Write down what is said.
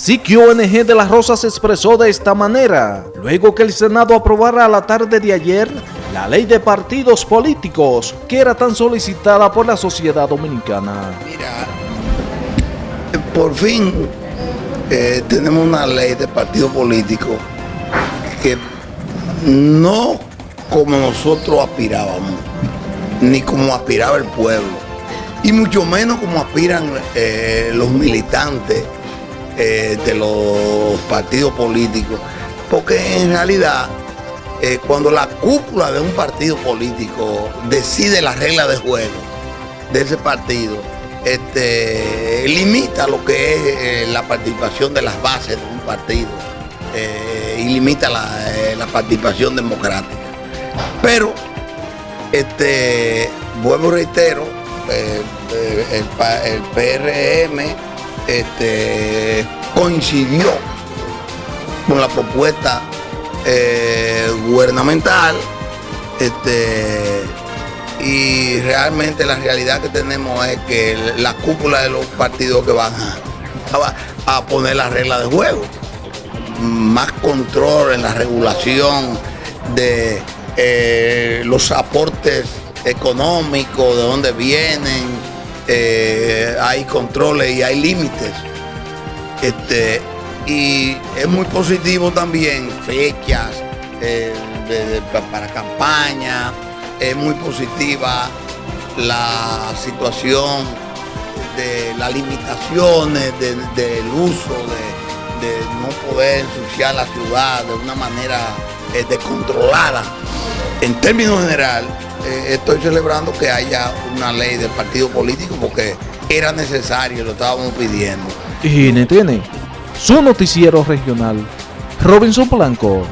Siquio ONG de las Rosas se expresó de esta manera, luego que el Senado aprobara a la tarde de ayer la ley de partidos políticos que era tan solicitada por la sociedad dominicana. Mira, por fin eh, tenemos una ley de partidos políticos que no como nosotros aspirábamos, ni como aspiraba el pueblo, y mucho menos como aspiran eh, los militantes eh, de los partidos políticos, porque en realidad eh, cuando la cúpula de un partido político decide la regla de juego de ese partido, este, limita lo que es eh, la participación de las bases de un partido y limita la, participación democrática. Pero, este, vuelvo reitero, el PRM este, coincidió con la propuesta eh, gubernamental este, y realmente la realidad que tenemos es que la cúpula de los partidos que van a, poner las reglas de juego, más control en la regulación de eh, los aportes económicos, de dónde vienen, eh, hay controles y hay límites. Este, y es muy positivo también fechas eh, para campaña, es muy positiva la situación de las limitaciones del uso de, no poder ensuciar la ciudad de una manera eh, descontrolada. En términos general, eh, estoy celebrando que haya una ley de partido político porque era necesario, lo estábamos pidiendo. Y tiene su noticiero regional, Robinson Blanco.